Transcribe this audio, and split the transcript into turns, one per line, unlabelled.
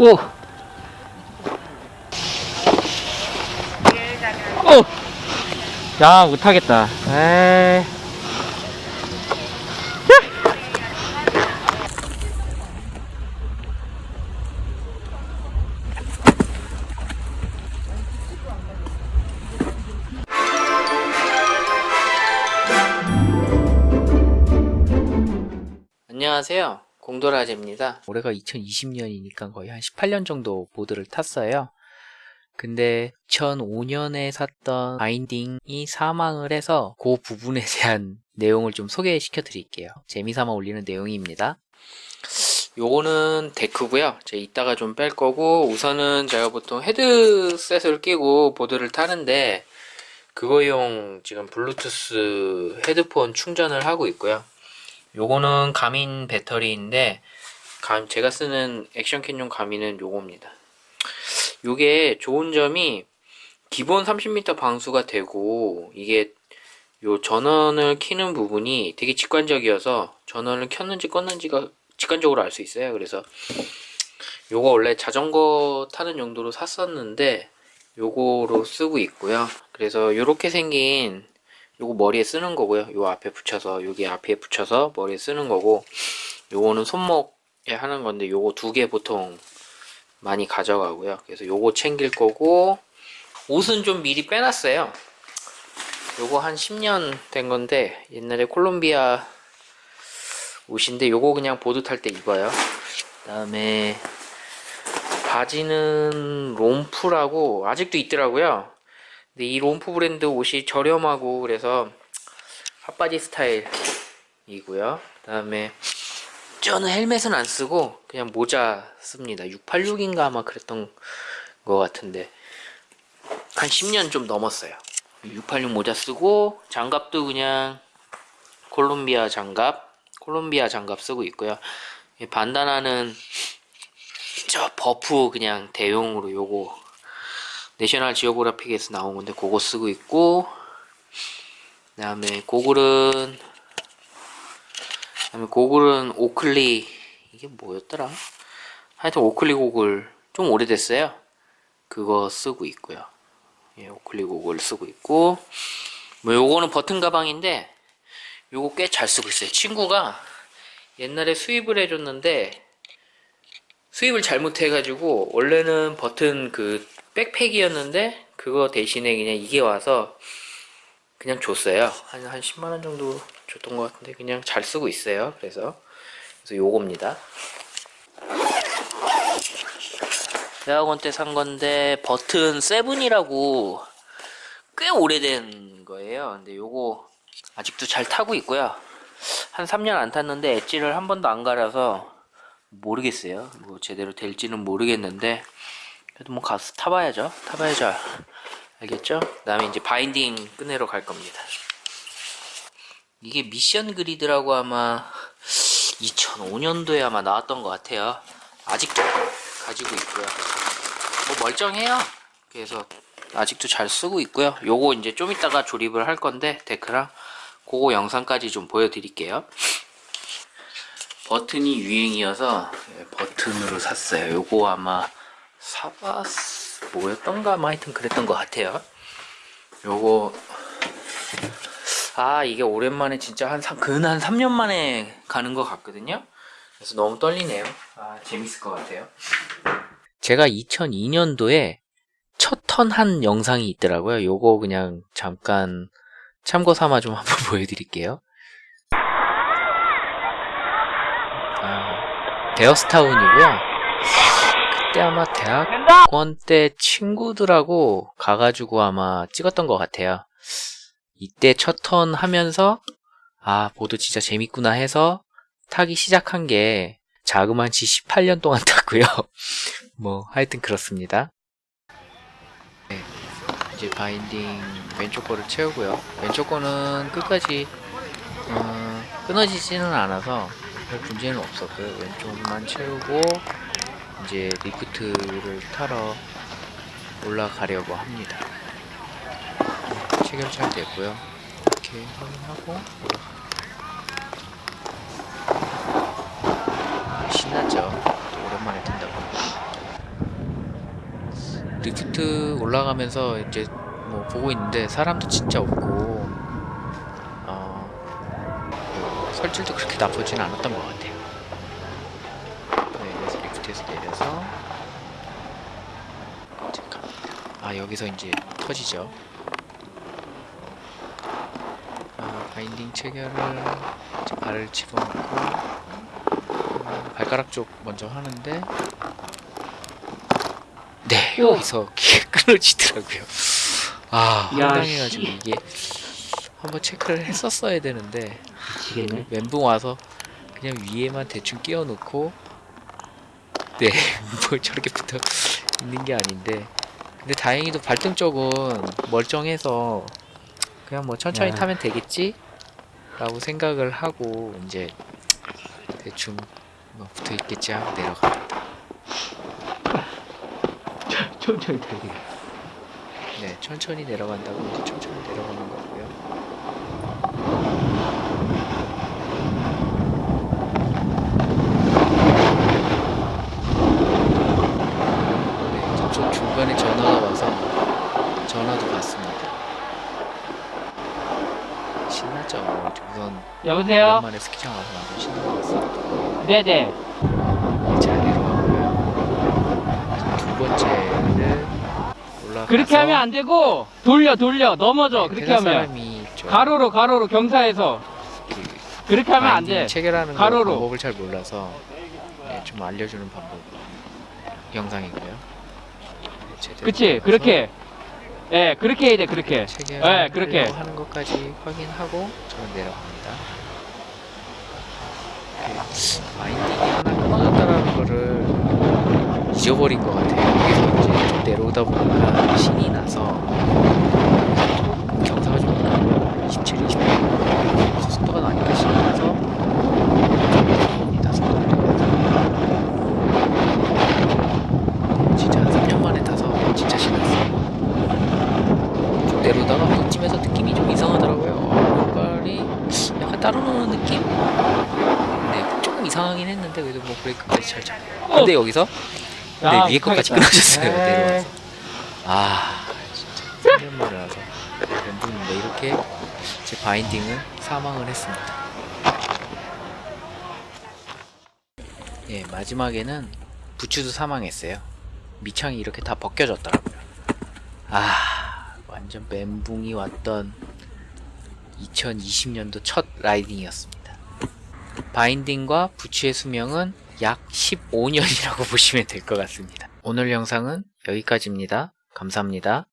오! 오! 야, 못하겠다. 에이. 안녕하세요. 공도라제입니다. 올해가 2020년이니까 거의 한 18년 정도 보드를 탔어요. 근데 2005년에 샀던 바인딩이 사망을 해서 그 부분에 대한 내용을 좀 소개시켜 드릴게요. 재미삼아 올리는 내용입니다. 요거는 데크고요. 제가 이따가 좀 뺄 거고 우선은 제가 보통 헤드셋을 끼고 보드를 타는데 그거용 지금 블루투스 헤드폰 충전을 하고 있고요. 요거는 가민 배터리인데 감, 제가 쓰는 액션캔용 가민은 요겁니다. 요게 좋은 점이 기본 30m 방수가 되고 이게 요 전원을 키는 부분이 되게 직관적이어서 전원을 켰는지 껐는지가 직관적으로 알 수 있어요. 그래서 요거 원래 자전거 타는 용도로 샀었는데 요거로 쓰고 있고요. 그래서 요렇게 생긴 요거 머리에 쓰는 거고요. 요 앞에 붙여서 여기 앞에 붙여서 머리에 쓰는 거고 요거는 손목에 하는 건데 요거 두 개 보통 많이 가져가고요. 그래서 요거 챙길 거고 옷은 좀 미리 빼놨어요. 요거 한 10년 된 건데 옛날에 콜롬비아 옷인데 요거 그냥 보드 탈 때 입어요. 그 다음에 바지는 롬프라고 아직도 있더라고요. 근데 이 롬프 브랜드 옷이 저렴하고 그래서 핫바지 스타일이고요. 그 다음에 저는 헬멧은 안 쓰고 그냥 모자 씁니다. 686인가 아마 그랬던 것 같은데 한 10년 좀 넘었어요. 686 모자 쓰고 장갑도 그냥 콜롬비아 장갑 콜롬비아 장갑 쓰고 있고요. 반다나는 저 buff 그냥 대용으로 요거 National Geographic에서 나온 건데 그거 쓰고 있고 그 다음에 고글은 그다음에 고글은 Oakley 이게 뭐였더라? 하여튼 Oakley 고글 좀 오래됐어요. 그거 쓰고 있고요. 예, Oakley 고글 쓰고 있고. 뭐 요거는 Burton 가방인데 요거 꽤 잘 쓰고 있어요. 친구가 옛날에 수입을 해줬는데 수입을 잘못해가지고 원래는 버튼 그 백팩이었는데 그거 대신에 그냥 이게 와서 그냥 줬어요. 한, 한 10만원 정도 줬던 것 같은데 그냥 잘 쓰고 있어요. 그래서 그래서 요겁니다. 대학원 때 산 건데 버튼 세븐이라고 꽤 오래된 거예요. 근데 요거 아직도 잘 타고 있고요. 한 3년 안 탔는데 엣지를 한 번도 안 갈아서 모르겠어요. 뭐 제대로 될지는 모르겠는데 그래도 뭐 가서 타봐야죠. 타봐야죠. 알겠죠? 그 다음에 이제 바인딩 끝내러 갈 겁니다. 이게 미션 그리드라고 아마 2005년도에 아마 나왔던 것 같아요. 아직도 가지고 있고요. 뭐 멀쩡해요. 그래서 아직도 잘 쓰고 있고요. 요거 이제 좀 이따가 조립을 할 건데 데크랑 그거 영상까지 좀 보여드릴게요. 버튼이 유행이어서 예, 버튼으로 샀어요. 요거 아마 사바스 뭐였던가? 뭐 하여튼 그랬던 것 같아요. 요거 아 이게 오랜만에 진짜 한 근한 3년 만에 가는 것 같거든요. 그래서 너무 떨리네요. 아 재밌을 것 같아요. 제가 2002년도에 첫 턴 한 영상이 있더라고요. 요거 그냥 잠깐 참고 삼아 좀 한번 보여드릴게요. 아, 데어스타운이고요 그때 아마 대학원 때 친구들하고 가가지고 아마 찍었던 것 같아요. 이때 첫 턴 하면서 아 보드 진짜 재밌구나 해서 타기 시작한 게 자그만치 18년 동안 탔고요. 뭐 하여튼 그렇습니다. 네, 이제 바인딩 왼쪽 거를 채우고요. 왼쪽 거는 끝까지 어, 끊어지지는 않아서 별 문제는 없었고요. 왼쪽만 채우고 이제 리프트를 타러 올라가려고 합니다. 체결 잘 됐고요. 이렇게 확인하고 올라가 신나죠? 또 오랜만에 뜬다고 리프트 올라가면서 이제 뭐 보고 있는데 사람도 진짜 없고 어, 뭐 설치도 그렇게 나쁘진 않았던 것 같아요. 리프트에서 내려서. 아 여기서 이제 터지죠. 아, 바인딩 체결을 발을 집어넣고 음, 발가락 쪽 먼저 하는데 네 여기서 끊어지더라고요. 아
야,
황당해가지고
씨.
이게 한번 체크를 했었어야 되는데. 멘붕 와서 그냥 위에만 대충 끼워놓고 네 뭐 저렇게 붙어 있는 게 아닌데. 근데 다행히도 발등 쪽은 멀쩡해서 그냥 뭐 천천히
야.
타면 되겠지? 라고 생각을 하고 이제 대충 뭐 붙어 있겠지 하고 내려갑니다.
천천히 타야
네 천천히 내려간다고 이제 천천히 내려가는 거고요 네, 저쪽 중간에 전화가 와서 전화도 받습니다. 신나죠. 우선
여보세요?
오랜만에 스키장 와서 완전 신난 것 같습니다.
네네.
네, 잘 내려가고요. 두 번째를 올라가서
그렇게 하면 안 되고 돌려 돌려 넘어져
네,
그렇게 하면 가로로 가로로 경사에서
그
그렇게 하면 안 돼.
체결하는 거
가로로.
방법을 잘 몰라서 네, 좀 알려주는 방법 영상이고요.
그치 그렇게. 예 그렇게 해야 돼 그렇게. 예 그렇게.
하는 것까지 확인하고 저는 내려갑니다. 그 마인딩이 하나 끊어졌다라는 거를 잊어버린 것 같아요. 여기서 이제 좀 내려오다 보니까 신이 나서 경사가 좀 나고 27, 28 속도가 나니까 신이 나서 내려옵니다. 속도를 내려서 진짜 한 3년 만에 타서 진짜 신났어요. 쭉 내려오다가 이쯤에서 느낌이 좀 이상하더라고요. 뭔가리 약간 따로 노는 느낌? 네, 조금 이상하긴 했는데 그래도 뭐 브레이크까지 잘 잡고. 근데 여기서
야,
네, 위에 것까지
못하겠다.
끊어졌어요.
에이.
내려와서. 아, 진짜 3년 만에 와서 멘붕인데 이렇게 제 바인딩은 사망을 했습니다. 예, 마지막에는 부추도 사망했어요. 밑창이 이렇게 다 벗겨졌더라고요. 아, 완전 멘붕이 왔던 2020년도 첫 라이딩이었습니다. 바인딩과 부츠의 수명은 약 15년이라고 보시면 될 것 같습니다. 오늘 영상은 여기까지입니다. 감사합니다.